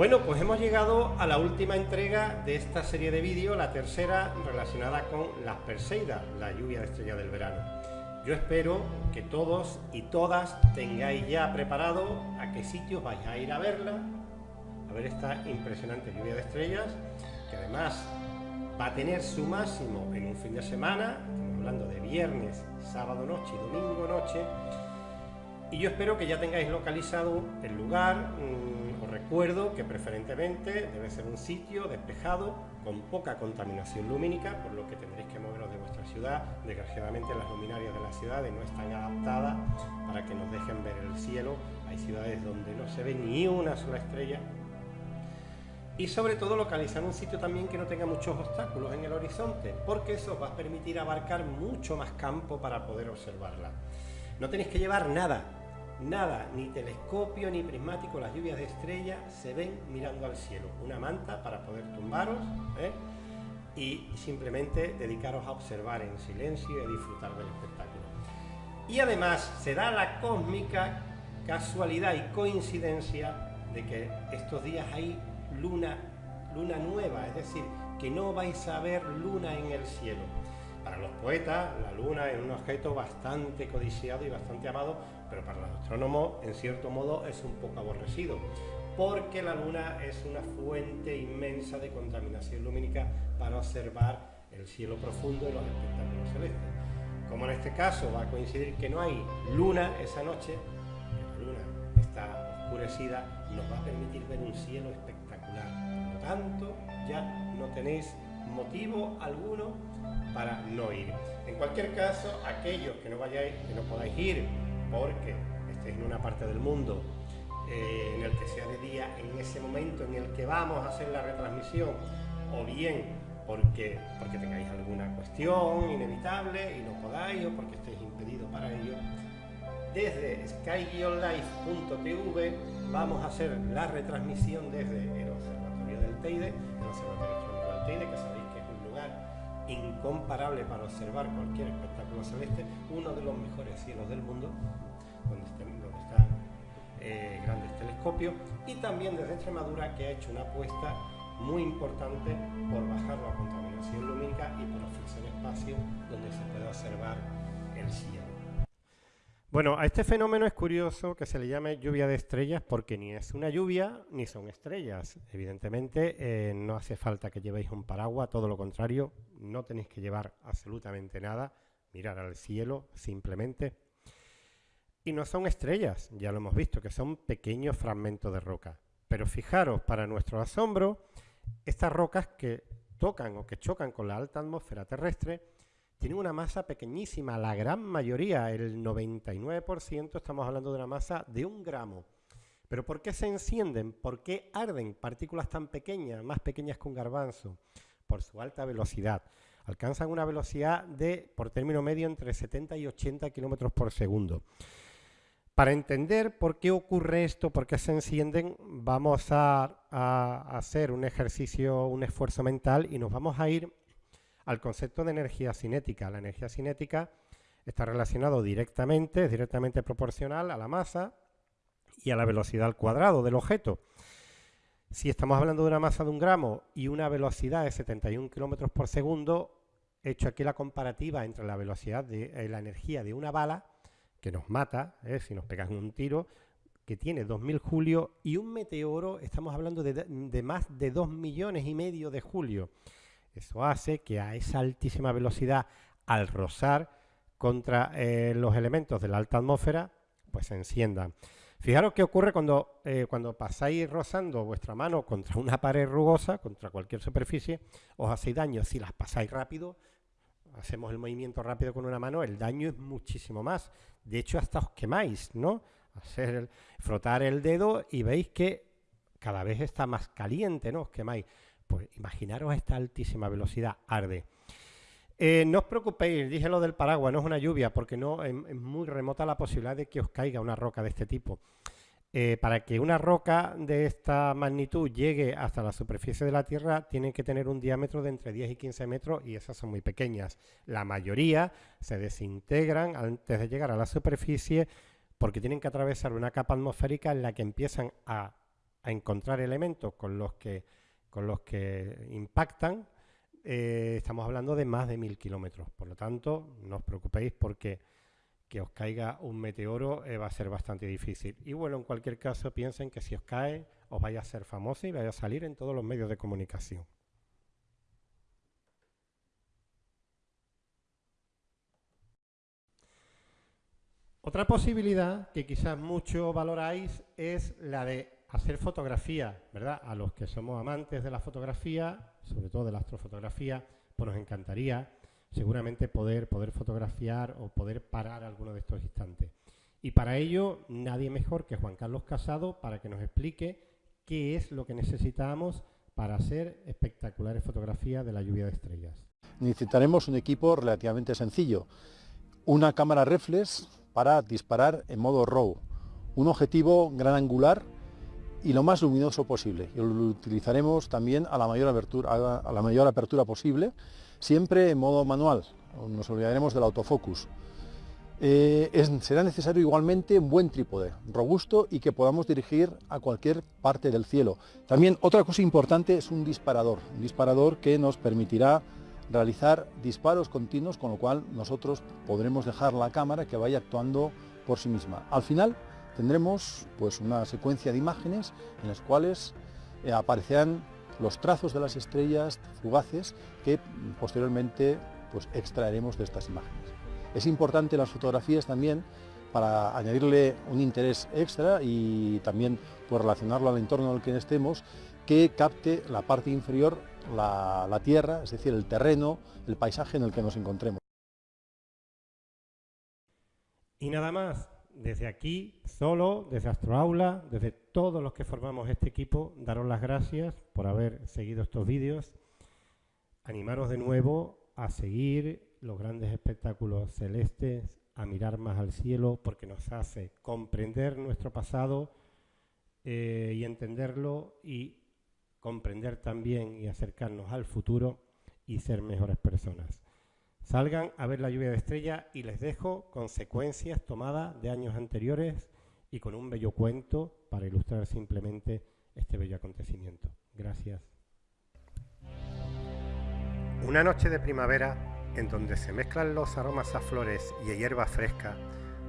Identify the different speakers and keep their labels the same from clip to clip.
Speaker 1: Bueno, pues hemos llegado a la última entrega de esta serie de vídeos, la tercera relacionada con las Perseidas, la lluvia de estrella del verano. Yo espero que todos y todas tengáis ya preparado a qué sitios vais a ir a verla, a ver esta impresionante lluvia de estrellas, que además va a tener su máximo en un fin de semana, estamos hablando de viernes, sábado noche y domingo noche, y yo espero que ya tengáis localizado el lugar, mm, recuerdo que preferentemente debe ser un sitio despejado, con poca contaminación lumínica, por lo que tendréis que moveros de vuestra ciudad. Desgraciadamente las luminarias de las ciudades no están adaptadas para que nos dejen ver el cielo. Hay ciudades donde no se ve ni una sola estrella. Y sobre todo localizar un sitio también que no tenga muchos obstáculos en el horizonte, porque eso os va a permitir abarcar mucho más campo para poder observarla. No tenéis que llevar nada, nada, ni telescopio ni prismático, las lluvias de estrellas se ven mirando al cielo. Una manta para poder tumbaros ¿eh? y simplemente dedicaros a observar en silencio y a disfrutar del espectáculo. Y además se da la cósmica casualidad y coincidencia de que estos días hay luna, luna nueva, es decir, que no vais a ver luna en el cielo. Para los poetas, la luna es un objeto bastante codiciado y bastante amado, pero para los astrónomos, en cierto modo, es un poco aborrecido, porque la luna es una fuente inmensa de contaminación lumínica para observar el cielo profundo y los espectáculos celestes. Como en este caso va a coincidir que no hay luna esa noche, la luna está oscurecida, nos va a permitir ver un cielo espectacular. Por lo tanto, ya no tenéis motivo alguno para no ir. En cualquier caso, aquellos que no vayáis, que no podáis ir porque estéis en una parte del mundo eh, en el que sea de día, en ese momento en el que vamos a hacer la retransmisión, o bien porque, porque tengáis alguna cuestión inevitable y no podáis, o porque estéis impedidos para ello, desde sky-life.tv vamos a hacer la retransmisión desde el Observatorio del Teide, el Observatorio del Teide, que incomparable para observar cualquier espectáculo celeste, uno de los mejores cielos del mundo, donde, están, eh, grandes telescopios, y también desde Extremadura, que ha hecho una apuesta muy importante por bajar la contaminación lumínica y por ofrecer espacio donde se pueda observar el cielo. Bueno, a este fenómeno es curioso que se le llame lluvia de estrellas porque ni es una lluvia ni son estrellas. Evidentemente eh, no hace falta que llevéis un paraguas, todo lo contrario, no tenéis que llevar absolutamente nada, mirar al cielo simplemente. Y no son estrellas, ya lo hemos visto, que son pequeños fragmentos de roca. Pero fijaros, para nuestro asombro, estas rocas que tocan o que chocan con la alta atmósfera terrestre tienen una masa pequeñísima, la gran mayoría, el 99%, estamos hablando de una masa de un gramo. ¿Pero por qué se encienden? ¿Por qué arden partículas tan pequeñas, más pequeñas que un garbanzo? Por su alta velocidad. Alcanzan una velocidad de, por término medio, entre 70 y 80 kilómetros por segundo. Para entender por qué ocurre esto, por qué se encienden, vamos a, a hacer un ejercicio, un esfuerzo mental y nos vamos a ir al concepto de energía cinética. La energía cinética está relacionado directamente, es directamente proporcional a la masa y a la velocidad al cuadrado del objeto. Si estamos hablando de una masa de un gramo y una velocidad de 71 kilómetros por segundo, he hecho aquí la comparativa entre la velocidad de eh, la energía de una bala, que nos mata, eh, si nos pegan un tiro, que tiene 2.000 julio, y un meteoro, estamos hablando de, más de 2 millones y medio de julio. Eso hace que a esa altísima velocidad, al rozar contra eh, los elementos de la alta atmósfera, pues se enciendan. Fijaros qué ocurre cuando, eh, cuando pasáis rozando vuestra mano contra una pared rugosa, contra cualquier superficie, os hacéis daño. Si las pasáis rápido, hacemos el movimiento rápido con una mano, el daño es muchísimo más. De hecho, hasta os quemáis, ¿no? Hacer frotar el dedo y veis que cada vez está más caliente, ¿no? Os quemáis. Pues imaginaros esta altísima velocidad, arde. Eh, no os preocupéis, dije lo del paraguas, no es una lluvia, porque no es, muy remota la posibilidad de que os caiga una roca de este tipo. Eh, para que una roca de esta magnitud llegue hasta la superficie de la Tierra, tienen que tener un diámetro de entre 10 y 15 metros y esas son muy pequeñas. La mayoría se desintegran antes de llegar a la superficie porque tienen que atravesar una capa atmosférica en la que empiezan a encontrar elementos con los que, con los que impactan, eh, estamos hablando de más de mil kilómetros. Por lo tanto, no os preocupéis porque que os caiga un meteoro eh, va a ser bastante difícil. Y bueno, en cualquier caso, piensen que si os cae, os vaya a ser famoso y vaya a salir en todos los medios de comunicación. Otra posibilidad que quizás mucho valoráis es la de hacer fotografía, ¿verdad? A los que somos amantes de la fotografía, sobre todo de la astrofotografía, pues nos encantaría seguramente poder, poder fotografiar o poder parar alguno de estos instantes. Y para ello, nadie mejor que Juan Carlos Casado para que nos explique qué es lo que necesitamos para hacer espectaculares fotografías de la lluvia de estrellas.
Speaker 2: Necesitaremos un equipo relativamente sencillo. Una cámara reflex para disparar en modo RAW, un objetivo gran angular y lo más luminoso posible. Y lo utilizaremos también a la mayor apertura, a la mayor apertura posible, siempre en modo manual, nos olvidaremos del autofocus. Eh, será necesario igualmente un buen trípode, robusto y que podamos dirigir a cualquier parte del cielo. También otra cosa importante es un disparador, un disparador que nos permitirá realizar disparos continuos, con lo cual nosotros podremos dejar la cámara que vaya actuando por sí misma. Al final tendremos pues, una secuencia de imágenes en las cuales eh, aparecerán los trazos de las estrellas fugaces que posteriormente pues, extraeremos de estas imágenes. Es importante las fotografías también para añadirle un interés extra y también pues, relacionarlo al entorno en el que estemos, que capte la parte inferior la, tierra, es decir, el terreno, el paisaje en el que nos encontremos.
Speaker 1: Y nada más, desde aquí, solo, desde Astroaula, desde todos los que formamos este equipo, daros las gracias por haber seguido estos vídeos. Animaros de nuevo a seguir los grandes espectáculos celestes, a mirar más al cielo, porque nos hace comprender nuestro pasado eh, y entenderlo y comprender también y acercarnos al futuro y ser mejores personas. Salgan a ver la lluvia de estrellas y les dejo consecuencias tomadas de años anteriores y con un bello cuento para ilustrar simplemente este bello acontecimiento. Gracias. Una noche de primavera, en donde se mezclan los aromas a flores y a hierba fresca,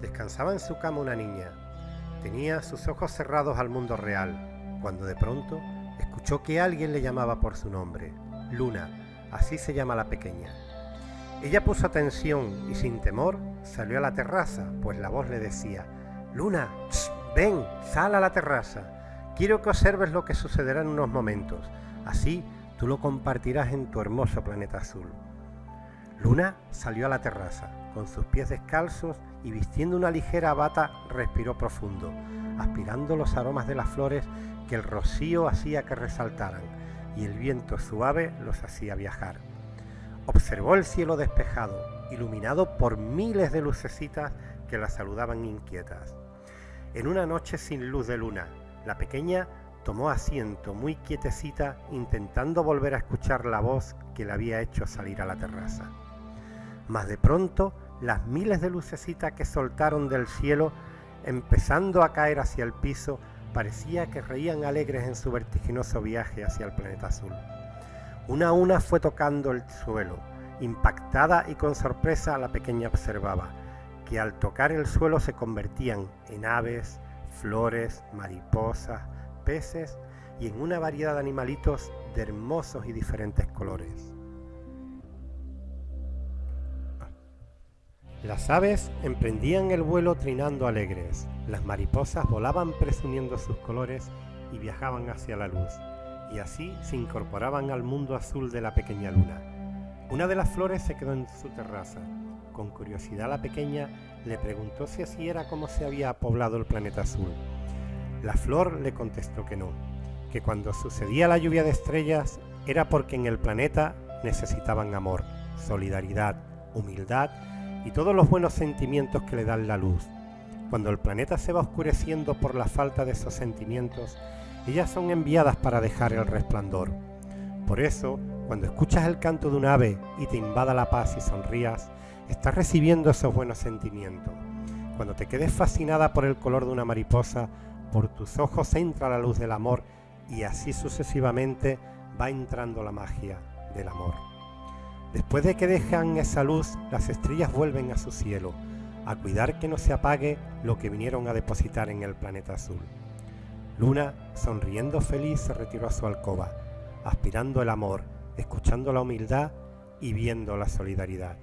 Speaker 1: descansaba en su cama una niña. Tenía sus ojos cerrados al mundo real, cuando de pronto escuchó que alguien le llamaba por su nombre, Luna, así se llama la pequeña. Ella puso atención y sin temor salió a la terraza, pues la voz le decía, Luna, ven, sal a la terraza. Quiero que observes lo que sucederá en unos momentos. Así tú lo compartirás en tu hermoso planeta azul. Luna salió a la terraza, con sus pies descalzos y vistiendo una ligera bata, respiró profundo, aspirando los aromas de las flores que el rocío hacía que resaltaran y el viento suave los hacía viajar. Observó el cielo despejado, iluminado por miles de lucecitas que la saludaban inquietas. En una noche sin luz de luna, la pequeña tomó asiento muy quietecita intentando volver a escuchar la voz que le había hecho salir a la terraza. Mas de pronto las miles de lucecitas que soltaron del cielo, empezando a caer hacia el piso, parecía que reían alegres en su vertiginoso viaje hacia el planeta azul. Una a una fue tocando el suelo. Impactada y con sorpresa la pequeña observaba que al tocar el suelo se convertían en aves, flores, mariposas, peces y en una variedad de animalitos de hermosos y diferentes colores. Las aves emprendían el vuelo trinando alegres, las mariposas volaban presumiendo sus colores y viajaban hacia la luz, y así se incorporaban al mundo azul de la pequeña luna. Una de las flores se quedó en su terraza. Con curiosidad la pequeña le preguntó si así era como se había poblado el planeta azul. La flor le contestó que no, que cuando sucedía la lluvia de estrellas era porque en el planeta necesitaban amor, solidaridad, humildad y todos los buenos sentimientos que le dan la luz. Cuando el planeta se va oscureciendo por la falta de esos sentimientos, ellas son enviadas para dejar el resplandor. Por eso, cuando escuchas el canto de un ave y te invada la paz y sonrías, estás recibiendo esos buenos sentimientos. Cuando te quedes fascinada por el color de una mariposa, por tus ojos entra la luz del amor y así sucesivamente va entrando la magia del amor. Después de que dejan esa luz, las estrellas vuelven a su cielo, a cuidar que no se apague lo que vinieron a depositar en el planeta azul. Luna, sonriendo feliz, se retiró a su alcoba, aspirando el amor, escuchando la humildad y viendo la solidaridad.